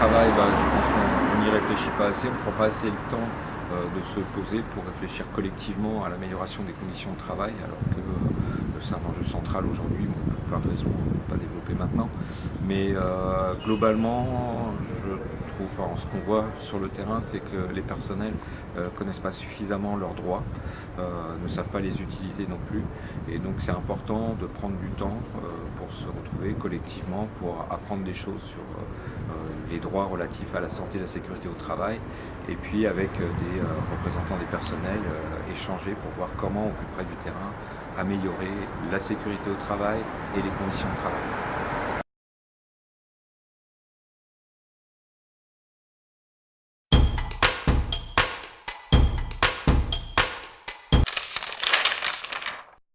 travail, bah, je pense qu'on n'y réfléchit pas assez, on ne prend pas assez le temps euh, de se poser pour réfléchir collectivement à l'amélioration des conditions de travail, alors que euh, c'est un enjeu central aujourd'hui, pour plein de raisons, pas développer maintenant. Mais euh, globalement, je ce qu'on voit sur le terrain, c'est que les personnels ne connaissent pas suffisamment leurs droits, ne savent pas les utiliser non plus. Et donc c'est important de prendre du temps pour se retrouver collectivement, pour apprendre des choses sur les droits relatifs à la santé et la sécurité au travail, et puis avec des euh, représentants des personnels, euh, échanger pour voir comment, au plus près du terrain, améliorer la sécurité au travail et les conditions de travail.